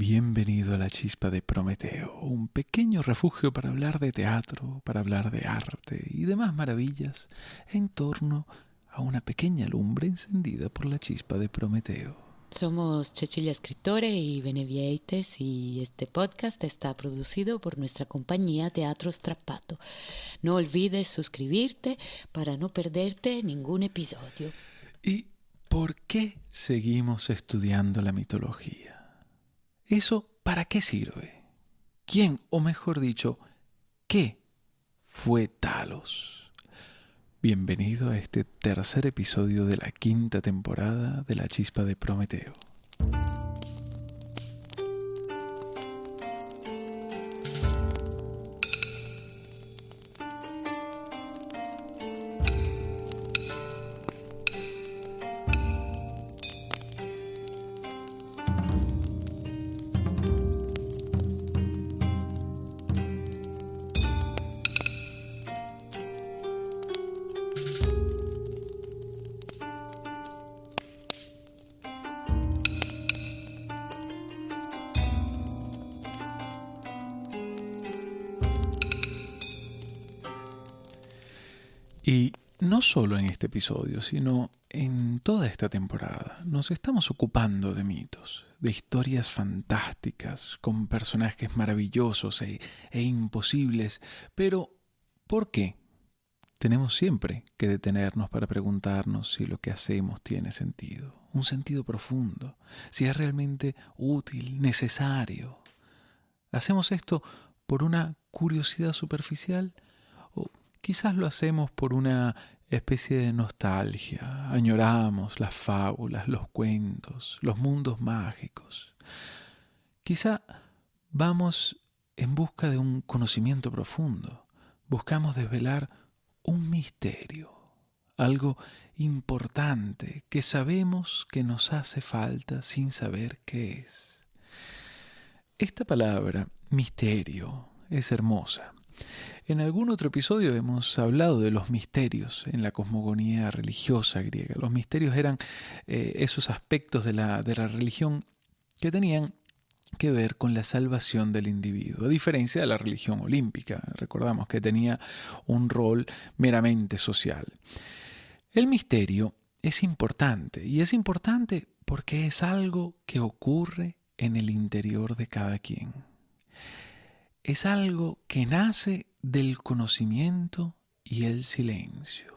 Bienvenido a la chispa de Prometeo, un pequeño refugio para hablar de teatro, para hablar de arte y demás maravillas en torno a una pequeña lumbre encendida por la chispa de Prometeo. Somos Cecilia Escritore y Benevieites y este podcast está producido por nuestra compañía Teatro Strappato. No olvides suscribirte para no perderte ningún episodio. ¿Y por qué seguimos estudiando la mitología? ¿Eso para qué sirve? ¿Quién, o mejor dicho, qué fue Talos? Bienvenido a este tercer episodio de la quinta temporada de La Chispa de Prometeo. No solo en este episodio, sino en toda esta temporada, nos estamos ocupando de mitos, de historias fantásticas, con personajes maravillosos e, e, imposibles. Pero, ¿por qué? Tenemos siempre que detenernos para preguntarnos si lo que hacemos tiene sentido, un sentido profundo, si es realmente útil, necesario. ¿Hacemos esto por una curiosidad superficial? Quizás lo hacemos por una especie de nostalgia, añoramos las fábulas, los cuentos, los mundos mágicos. Quizá vamos en busca de un conocimiento profundo, buscamos desvelar un misterio, algo importante que sabemos que nos hace falta sin saber qué es. Esta palabra, misterio, es hermosa. En algún otro episodio hemos hablado de los misterios en la cosmogonía religiosa griega. Los misterios eran eh, esos aspectos de la, de la religión que tenían que ver con la salvación del individuo, a diferencia de la religión olímpica. Recordamos que tenía un rol meramente social. El misterio es importante y es importante porque es algo que ocurre en el interior de cada quien. Es algo que nace del conocimiento y el silencio.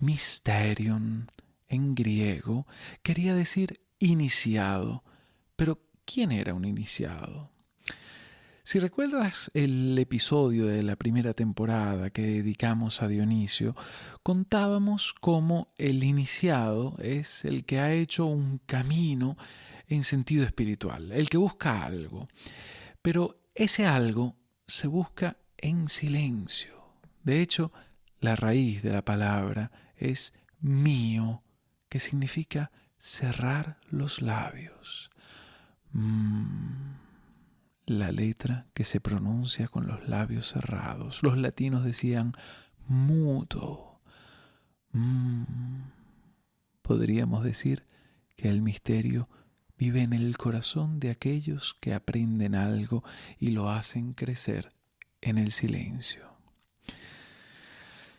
Mysterion en griego quería decir iniciado, pero ¿quién era un iniciado? Si recuerdas el episodio de la primera temporada que dedicamos a Dionisio, contábamos cómo el iniciado es el que ha hecho un camino en sentido espiritual, el que busca algo. Pero ese algo se busca en silencio. De hecho, la raíz de la palabra es mío, que significa cerrar los labios. Mm, la letra que se pronuncia con los labios cerrados. Los latinos decían mudo. Mm, podríamos decir que el misterio vive en el corazón de aquellos que aprenden algo y lo hacen crecer en el silencio.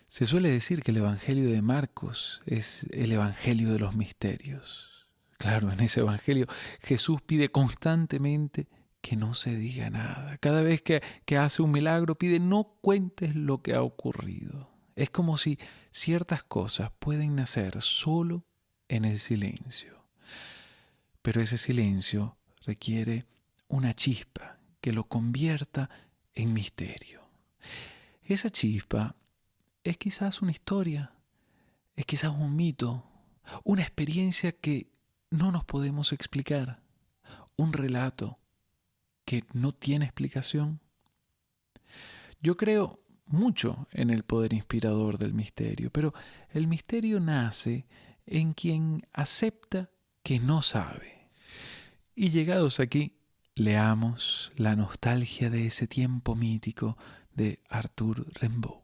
Se suele decir que el Evangelio de Marcos es el Evangelio de los misterios. Claro, en ese Evangelio Jesús pide constantemente que no se diga nada. Cada vez que, que, hace un milagro pide no cuentes lo que ha ocurrido. Es como si ciertas cosas pueden nacer solo en el silencio. Pero ese silencio requiere una chispa que lo convierta en misterio. Esa chispa es quizás una historia, es quizás un mito, una experiencia que no nos podemos explicar, un relato que no tiene explicación. Yo creo mucho en el poder inspirador del misterio, pero el misterio nace en quien acepta que no sabe. Y llegados aquí, leamos la nostalgia de ese tiempo mítico de Arthur Rimbaud.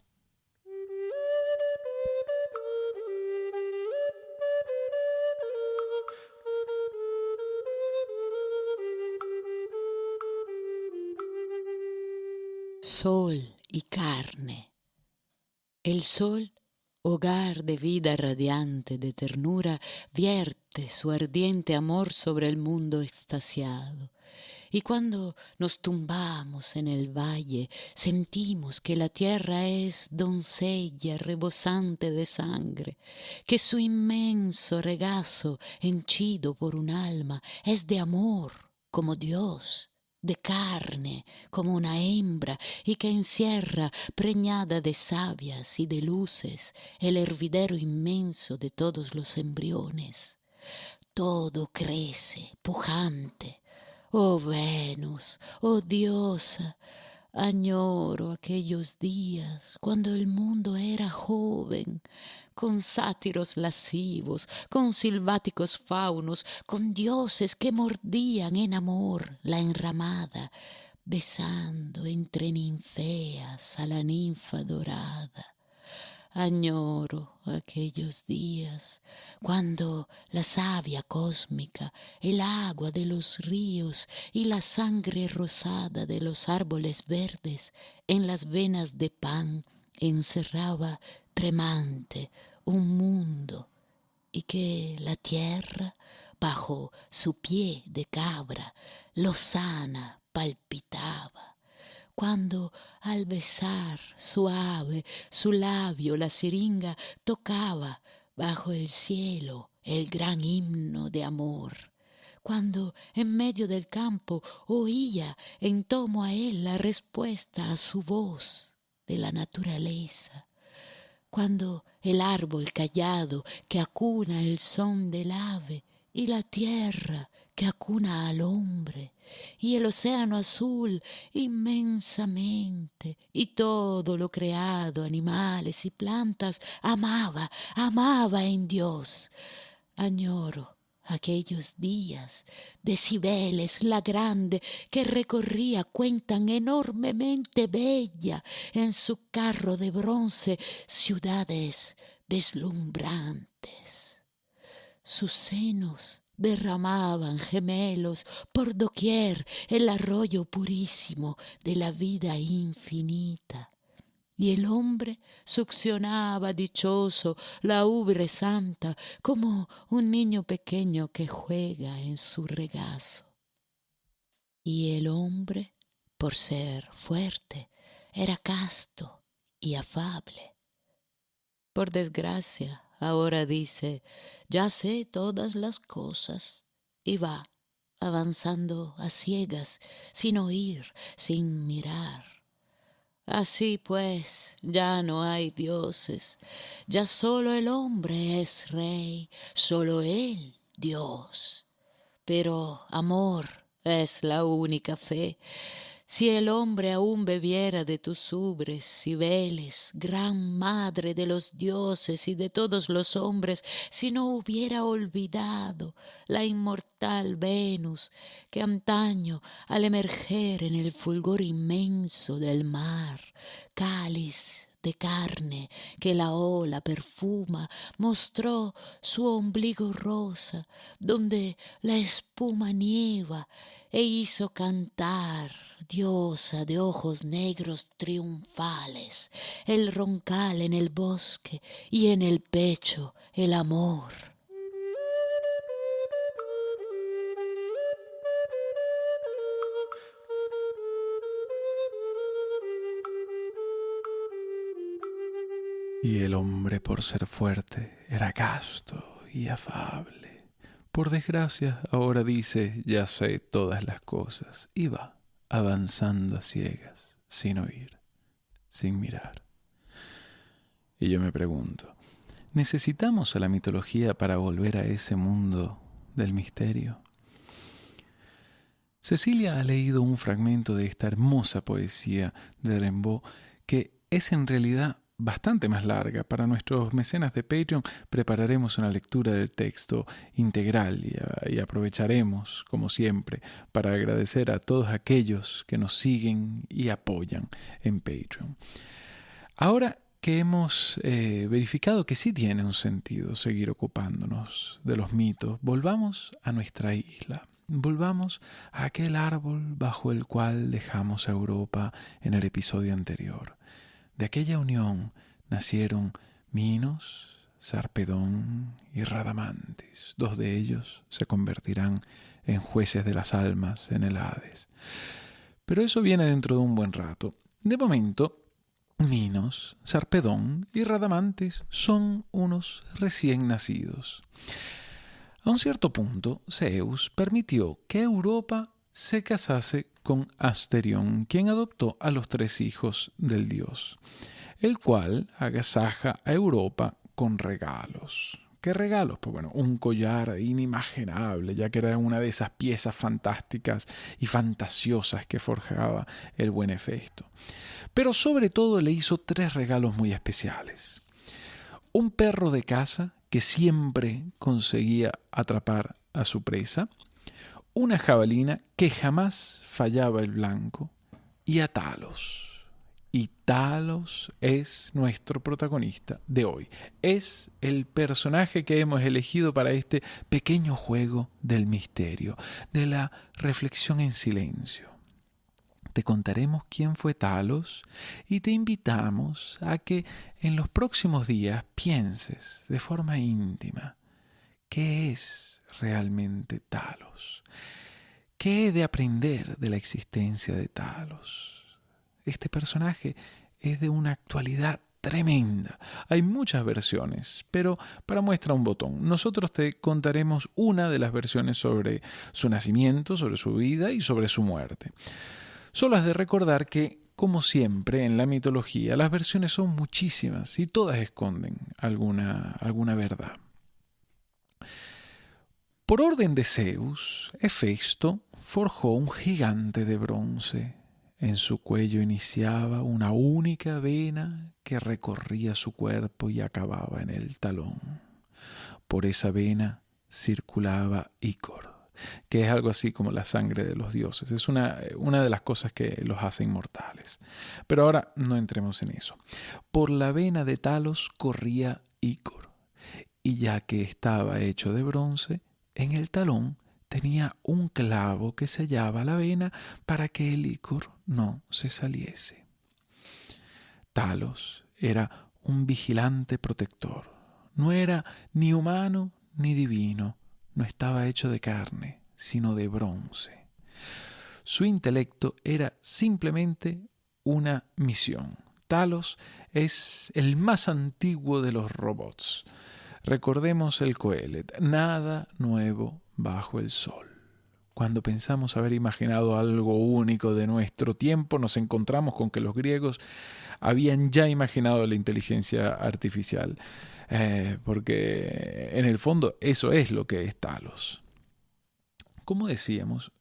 Sol y carne. El sol, hogar de vida radiante, de ternura, vierte su ardiente amor sobre el mundo extasiado. Y cuando nos tumbamos en el valle, sentimos que la tierra es doncella rebosante de sangre, que su inmenso regazo, henchido por un alma, es de amor como Dios de carne como una hembra y que encierra, preñada de sabias y de luces, el hervidero inmenso de todos los embriones. Todo crece, pujante. Oh Venus, oh diosa, añoro aquellos días cuando el mundo era joven, con sátiros lascivos, con silváticos faunos, con dioses que mordían en amor la enramada, besando entre ninfeas a la ninfa dorada. Añoro aquellos días cuando la savia cósmica, el agua de los ríos y la sangre rosada de los árboles verdes en las venas de pan encerraba tremante un mundo y que la tierra bajo su pie de cabra lozana palpitaba cuando al besar suave su labio la siringa tocaba bajo el cielo el gran himno de amor. Cuando en medio del campo oía en tomo a él la respuesta a su voz de la naturaleza, cuando el árbol callado que acuna el son del ave y la tierra que acuna al hombre y el océano azul inmensamente y todo lo creado, animales y plantas, amaba, amaba en Dios. Añoro Aquellos días de Cibeles la grande que recorría cuentan enormemente bella en su carro de bronce ciudades deslumbrantes. Sus senos derramaban gemelos por doquier el arroyo purísimo de la vida infinita y el hombre succionaba dichoso la ubre santa como un niño pequeño que juega en su regazo. Y el hombre, por ser fuerte, era casto y afable. Por desgracia, ahora dice, ya sé todas las cosas, y va avanzando a ciegas, sin oír, sin mirar Así pues, ya no hay dioses, ya solo el hombre es rey, solo él Dios. Pero amor es la única fe, si el hombre aún bebiera de tus ubres, Cibeles, gran madre de los dioses y de todos los hombres, si no hubiera olvidado la inmortal Venus, que antaño, al emerger en el fulgor inmenso del mar, cáliz de carne que la ola perfuma, mostró su ombligo rosa, donde la espuma nieva, e hizo cantar, diosa de ojos negros triunfales, el roncal en el bosque y en el pecho el amor. Y el hombre por ser fuerte era casto y afable. Por desgracia, ahora dice, ya sé todas las cosas, y va avanzando a ciegas, sin oír, sin mirar. Y yo me pregunto, ¿necesitamos a la mitología para volver a ese mundo del misterio? Cecilia ha leído un fragmento de esta hermosa poesía de Rimbaud que es en realidad bastante más larga. Para nuestros mecenas de Patreon prepararemos una lectura del texto integral y, aprovecharemos, como siempre, para agradecer a todos aquellos que nos siguen y apoyan en Patreon. Ahora que hemos eh, verificado que sí tiene un sentido seguir ocupándonos de los mitos, volvamos a nuestra isla, volvamos a aquel árbol bajo el cual dejamos a Europa en el episodio anterior. De aquella unión nacieron Minos, Sarpedón y Radamantis. Dos de ellos se convertirán en jueces de las almas en el Hades. Pero eso viene dentro de un buen rato. De momento, Minos, Sarpedón y Radamantis son unos recién nacidos. A un cierto punto, Zeus permitió que Europa se casase con Asterión, quien adoptó a los tres hijos del dios, el cual agasaja a Europa con regalos. ¿Qué regalos? Pues bueno, un collar inimaginable, ya que era una de esas piezas fantásticas y fantasiosas que forjaba el buen Hefesto. Pero sobre todo le hizo tres regalos muy especiales. Un perro de casa que siempre conseguía atrapar a su presa, una jabalina que jamás fallaba el blanco y a Talos y Talos es nuestro protagonista de hoy. Es el personaje que hemos elegido para este pequeño juego del misterio, de la reflexión en silencio. Te contaremos quién fue Talos y te invitamos a que en los próximos días pienses de forma íntima qué es realmente Talos. ¿Qué he de aprender de la existencia de Talos? este personaje es de una actualidad tremenda. Hay muchas versiones, pero para muestra un botón. Nosotros te contaremos una de las versiones sobre su nacimiento, sobre su vida y sobre su muerte. Solo has de recordar que, como siempre en la mitología, las versiones son muchísimas y todas esconden alguna, alguna verdad. Por orden de Zeus, Hefesto forjó un gigante de bronce en su cuello iniciaba una única vena que recorría su cuerpo y acababa en el talón. Por esa vena circulaba Ícor, que es algo así como la sangre de los dioses. Es una, una de las cosas que los hace inmortales. Pero ahora no entremos en eso. Por la vena de Talos corría Ícor, y ya que estaba hecho de bronce, en el talón tenía un clavo que sellaba la vena para que el licor no se saliese. Talos era un vigilante protector. No era ni humano ni divino, no estaba hecho de carne, sino de bronce. Su intelecto era simplemente una misión. Talos es el más antiguo de los robots. Recordemos el Coelet, nada nuevo bajo el sol. Cuando pensamos haber imaginado algo único de nuestro tiempo, nos encontramos con que los griegos habían ya imaginado la inteligencia artificial, eh, porque en el fondo eso es lo que es Talos. Como decíamos,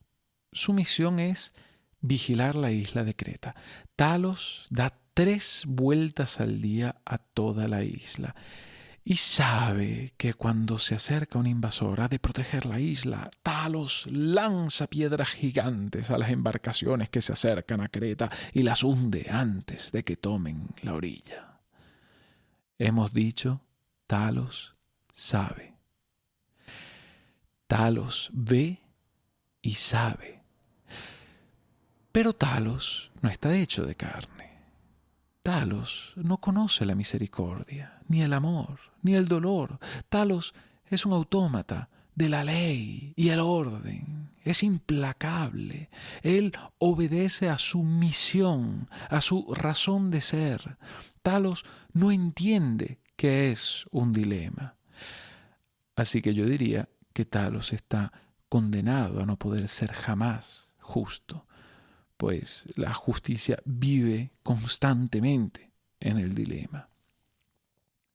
su misión es vigilar la isla de Creta. Talos da tres vueltas al día a toda la isla y sabe que cuando se acerca un invasor ha de proteger la isla. Talos lanza piedras gigantes a las embarcaciones que se acercan a Creta y las hunde antes de que tomen la orilla. Hemos dicho, Talos sabe. Talos ve y sabe. Pero Talos no está hecho de carne. Talos no conoce la misericordia, ni el amor, ni el dolor. Talos es un autómata de la ley y el orden. Es implacable. Él obedece a su misión, a su razón de ser. Talos no entiende que es un dilema. Así que yo diría que Talos está condenado a no poder ser jamás justo pues la justicia vive constantemente en el dilema.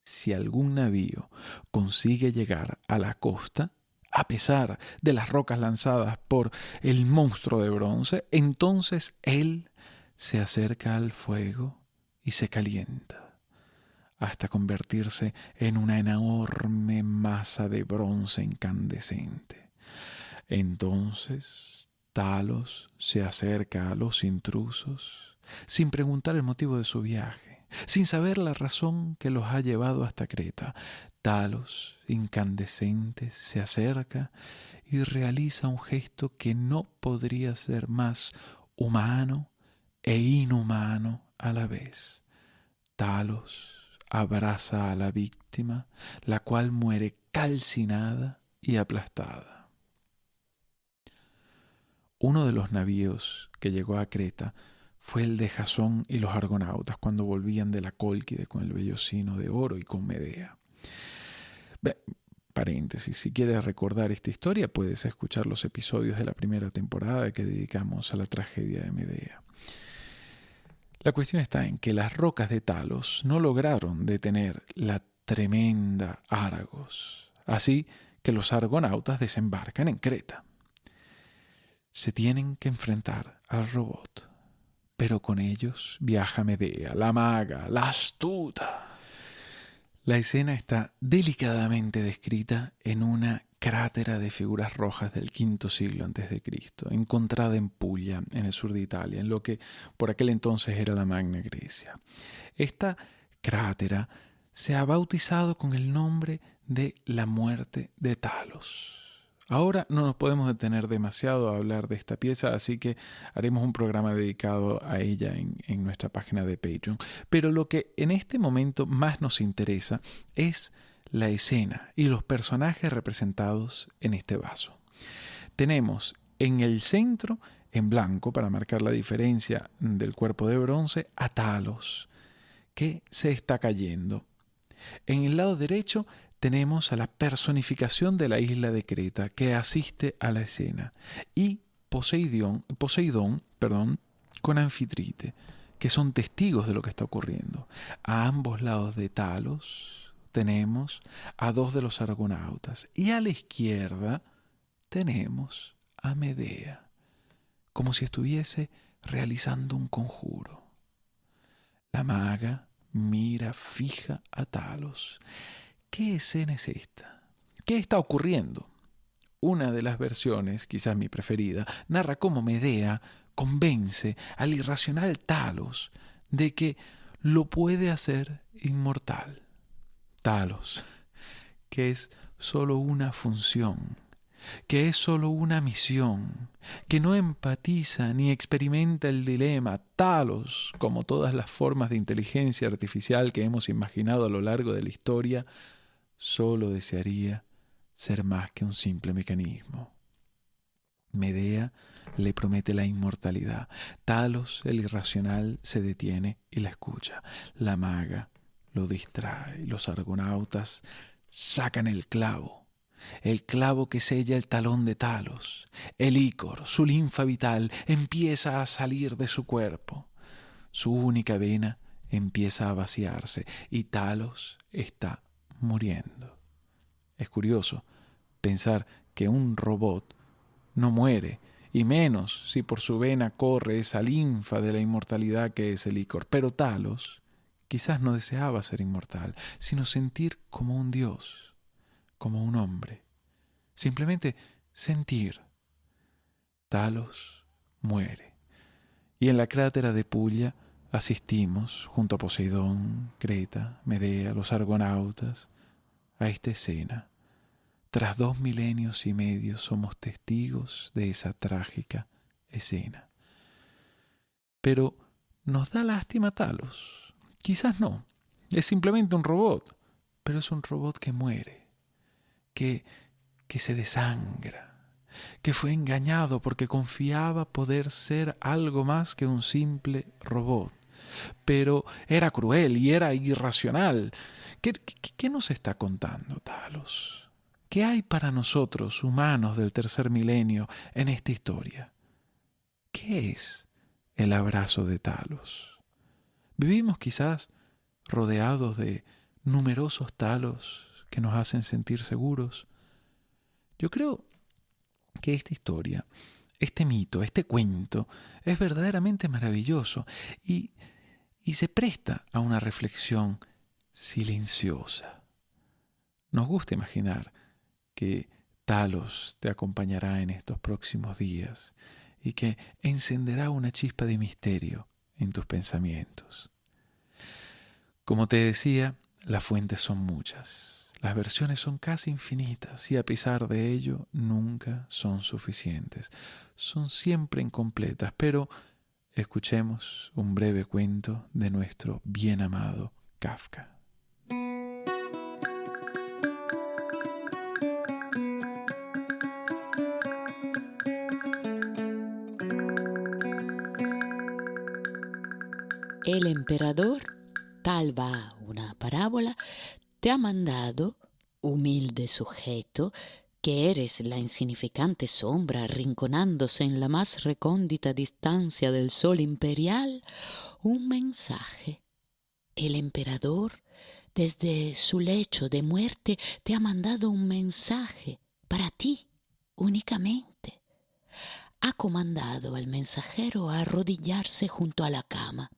Si algún navío consigue llegar a la costa, a pesar de las rocas lanzadas por el monstruo de bronce, entonces él se acerca al fuego y se calienta, hasta convertirse en una enorme masa de bronce incandescente. Entonces Talos se acerca a los intrusos sin preguntar el motivo de su viaje. sin saber la razón que los ha llevado hasta Creta. Talos, incandescente, se acerca y realiza un gesto que no podría ser más humano e inhumano a la vez. Talos abraza a la víctima, la cual muere calcinada y aplastada. Uno de los navíos que llegó a Creta fue el de Jasón y los argonautas cuando volvían de la Cólquide con el vellocino de oro y con Medea. paréntesis, si quieres recordar esta historia puedes escuchar los episodios de la primera temporada que dedicamos a la tragedia de Medea. La cuestión está en que las rocas de Talos no lograron detener la tremenda Argos, así que los argonautas desembarcan en Creta. Se tienen que enfrentar al robot pero con ellos viaja Medea, la maga, la astuta. La escena está delicadamente descrita en una crátera de figuras rojas del quinto siglo antes de Cristo, encontrada en Puglia, en el sur de Italia, en lo que por aquel entonces era la Magna Grecia. Esta crátera se ha bautizado con el nombre de la muerte de Talos. Ahora no nos podemos detener demasiado a hablar de esta pieza, así que haremos un programa dedicado a ella en, nuestra página de Patreon. Pero lo que en este momento más nos interesa es la escena y los personajes representados en este vaso. Tenemos en el centro, en blanco, para marcar la diferencia del cuerpo de bronce, a Talos, que se está cayendo. En el lado derecho tenemos a la personificación de la isla de Creta que asiste a la escena y Poseidón, Poseidón perdón, con Anfitrite, que son testigos de lo que está ocurriendo. A ambos lados de Talos tenemos a dos de los argonautas y a la izquierda tenemos a Medea, como si estuviese realizando un conjuro. La maga mira fija a Talos ¿Qué escena es esta? ¿Qué está ocurriendo? Una de las versiones, quizás mi preferida, narra cómo Medea convence al irracional Talos de que lo puede hacer inmortal. Talos, que es solo una función, que es solo una misión, que no empatiza ni experimenta el dilema, Talos, como todas las formas de inteligencia artificial que hemos imaginado a lo largo de la historia, solo desearía ser más que un simple mecanismo. Medea le promete la inmortalidad. Talos, el irracional, se detiene y la escucha. La maga lo distrae. Los argonautas sacan el clavo. El clavo que sella el talón de Talos. El ícor, su linfa vital, empieza a salir de su cuerpo. Su única vena empieza a vaciarse y Talos está muriendo. Es curioso pensar que un robot no muere, y menos si por su vena corre esa linfa de la inmortalidad que es el licor. Pero Talos quizás no deseaba ser inmortal, sino sentir como un dios, como un hombre. Simplemente sentir. Talos muere. Y en la crátera de Pulla asistimos, junto a Poseidón, Creta, Medea, los argonautas, a esta escena. Tras dos milenios y medio somos testigos de esa trágica escena. Pero, ¿nos da lástima Talos? Quizás no. Es simplemente un robot, pero es un robot que muere, que, que se desangra, que fue engañado porque confiaba poder ser algo más que un simple robot pero era cruel y era irracional. ¿Qué, nos está contando Talos? ¿Qué hay para nosotros, humanos del tercer milenio, en esta historia? ¿Qué es el abrazo de Talos? Vivimos quizás rodeados de numerosos talos que nos hacen sentir seguros. Yo creo que esta historia, este mito, este cuento, es verdaderamente maravilloso y y se presta a una reflexión silenciosa. Nos gusta imaginar que Talos te acompañará en estos próximos días y que encenderá una chispa de misterio en tus pensamientos. Como te decía, las fuentes son muchas, las versiones son casi infinitas y a pesar de ello nunca son suficientes. Son siempre incompletas, pero escuchemos un breve cuento de nuestro bien amado Kafka. El emperador, tal va una parábola, te ha mandado, humilde sujeto, que eres la insignificante sombra arrinconándose en la más recóndita distancia del sol imperial, un mensaje. El emperador, desde su lecho de muerte, te ha mandado un mensaje para ti únicamente. Ha comandado al mensajero a arrodillarse junto a la cama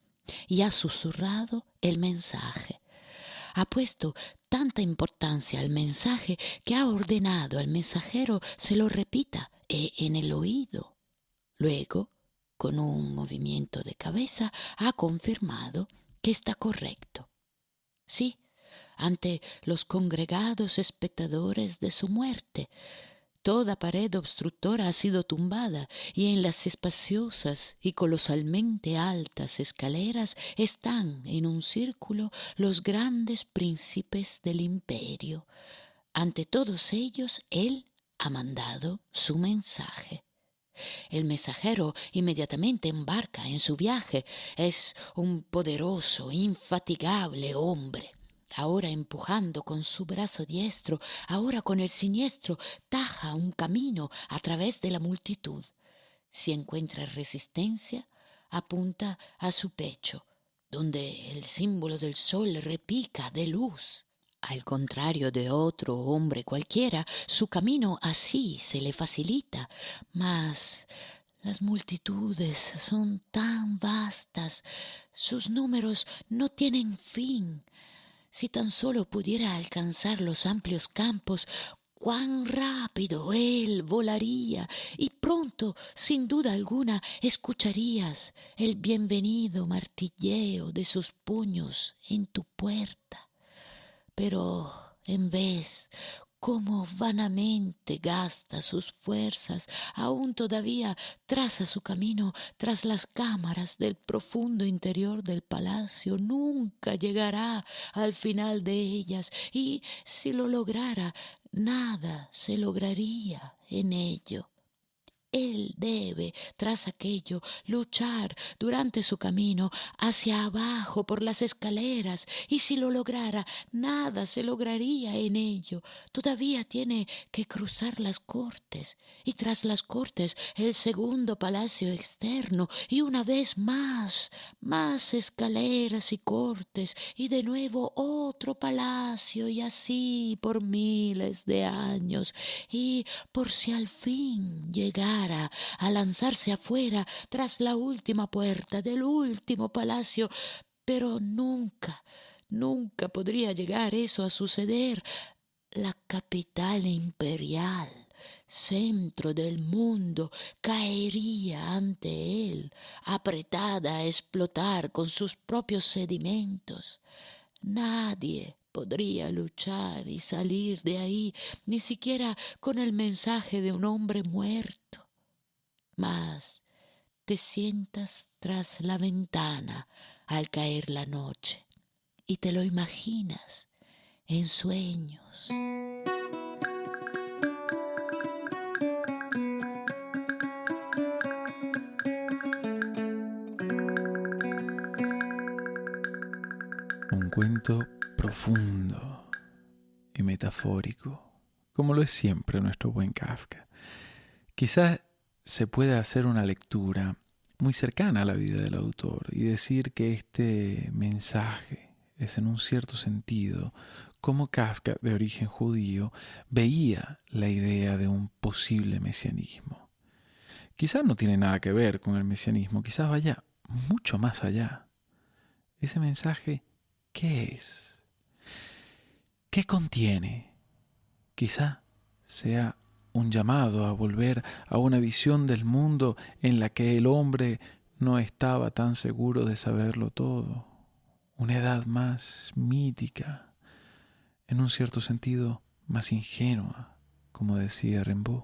y ha susurrado el mensaje. Ha puesto tanta importancia al mensaje que ha ordenado al mensajero se lo repita e en el oído. Luego, con un movimiento de cabeza, ha confirmado que está correcto. Sí, ante los congregados espectadores de su muerte, Toda pared obstructora ha sido tumbada y en las espaciosas y colosalmente altas escaleras están en un círculo los grandes príncipes del imperio. Ante todos ellos él ha mandado su mensaje. El mensajero inmediatamente embarca en su viaje. Es un poderoso, infatigable hombre ahora empujando con su brazo diestro, ahora con el siniestro, taja un camino a través de la multitud. Si encuentra resistencia, apunta a su pecho, donde el símbolo del sol repica de luz. Al contrario de otro hombre cualquiera, su camino así se le facilita, mas las multitudes son tan vastas, sus números no tienen fin, si tan solo pudiera alcanzar los amplios campos, cuán rápido él volaría y pronto, sin duda alguna, escucharías el bienvenido martilleo de sus puños en tu puerta. Pero en vez, cómo vanamente gasta sus fuerzas, aún todavía traza su camino tras las cámaras del profundo interior del palacio, nunca llegará al final de ellas, y si lo lograra, nada se lograría en ello. Él debe, tras aquello, luchar durante su camino hacia abajo por las escaleras, y si lo lograra, nada se lograría en ello. Todavía tiene que cruzar las cortes, y tras las cortes el segundo palacio externo, y una vez más, más escaleras y cortes, y de nuevo otro palacio, y así por miles de años, y por si al fin llegara a lanzarse afuera tras la última puerta del último palacio, pero nunca, nunca podría llegar eso a suceder. La capital imperial, centro del mundo, caería ante él, apretada a explotar con sus propios sedimentos. Nadie podría luchar y salir de ahí, ni siquiera con el mensaje de un hombre muerto mas te sientas tras la ventana al caer la noche y te lo imaginas en sueños. Un cuento profundo y metafórico, como lo es siempre nuestro buen Kafka. Quizás se puede hacer una lectura muy cercana a la vida del autor y decir que este mensaje es en un cierto sentido como Kafka, de origen judío, veía la idea de un posible mesianismo. Quizás no tiene nada que ver con el mesianismo, quizás vaya mucho más allá. Ese mensaje, ¿qué es? ¿Qué contiene? Quizá sea un llamado a volver a una visión del mundo en la que el hombre no estaba tan seguro de saberlo todo. una edad más mítica, en un cierto sentido más ingenua, como decía Rimbaud.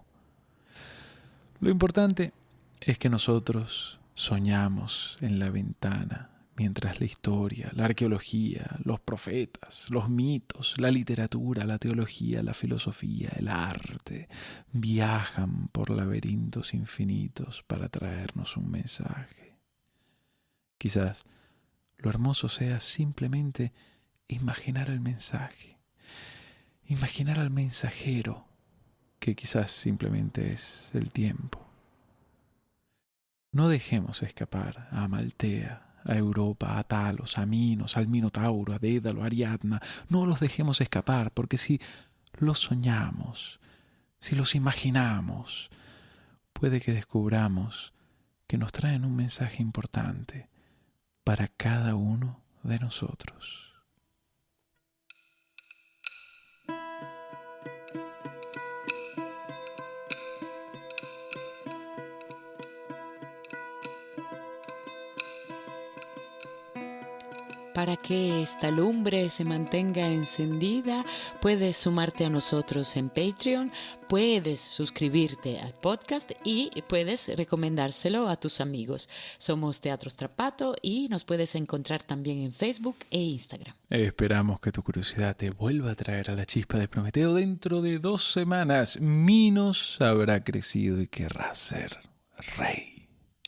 Lo importante es que nosotros soñamos en la ventana mientras la historia, la arqueología, los profetas, los mitos, la literatura, la teología, la filosofía, el arte, viajan por laberintos infinitos para traernos un mensaje. Quizás lo hermoso sea simplemente imaginar el mensaje, imaginar al mensajero, que quizás simplemente es el tiempo. No dejemos escapar a Amaltea, a Europa, a Talos, a Minos, al Minotauro, a Dédalo, a Ariadna. No los dejemos escapar, porque si los soñamos, si los imaginamos, puede que descubramos que nos traen un mensaje importante para cada uno de nosotros. Para que esta lumbre se mantenga encendida, puedes sumarte a nosotros en Patreon, puedes suscribirte al podcast y puedes recomendárselo a tus amigos. Somos Teatro Strapato y nos puedes encontrar también en Facebook e Instagram. Esperamos que tu curiosidad te vuelva a traer a la chispa de Prometeo dentro de dos semanas. Minos habrá crecido y querrá ser rey.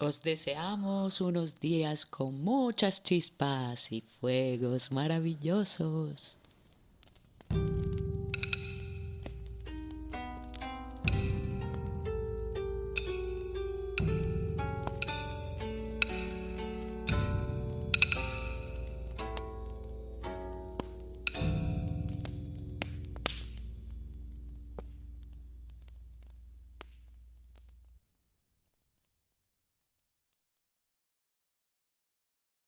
Os deseamos unos días con muchas chispas y fuegos maravillosos.